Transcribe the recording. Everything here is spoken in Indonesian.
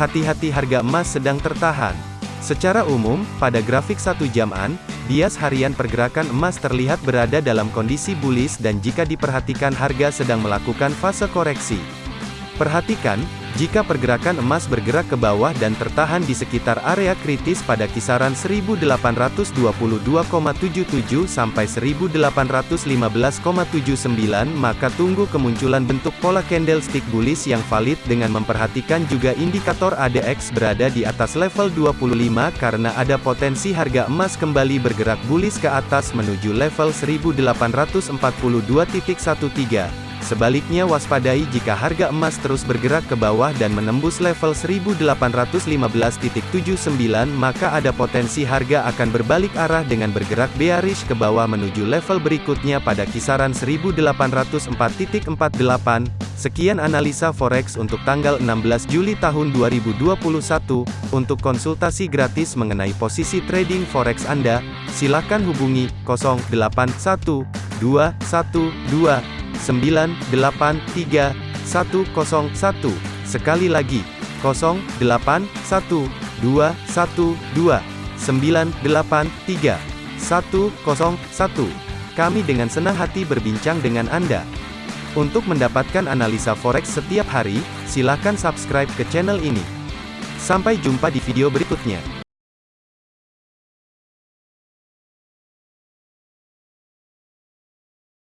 hati-hati harga emas sedang tertahan. Secara umum, pada grafik satu jaman, bias harian pergerakan emas terlihat berada dalam kondisi bullish dan jika diperhatikan harga sedang melakukan fase koreksi. Perhatikan, jika pergerakan emas bergerak ke bawah dan tertahan di sekitar area kritis pada kisaran 1822,77 sampai 1815,79 maka tunggu kemunculan bentuk pola candlestick bullish yang valid dengan memperhatikan juga indikator ADX berada di atas level 25 karena ada potensi harga emas kembali bergerak bullish ke atas menuju level 1842.13. Sebaliknya waspadai jika harga emas terus bergerak ke bawah dan menembus level 1815.79 maka ada potensi harga akan berbalik arah dengan bergerak bearish ke bawah menuju level berikutnya pada kisaran 1804.48. Sekian analisa forex untuk tanggal 16 Juli tahun 2021. Untuk konsultasi gratis mengenai posisi trading forex Anda, silakan hubungi 081212 983 101. Sekali lagi, 081212 983 101. Kami dengan senang hati berbincang dengan Anda. Untuk mendapatkan analisa forex setiap hari, silakan subscribe ke channel ini. Sampai jumpa di video berikutnya.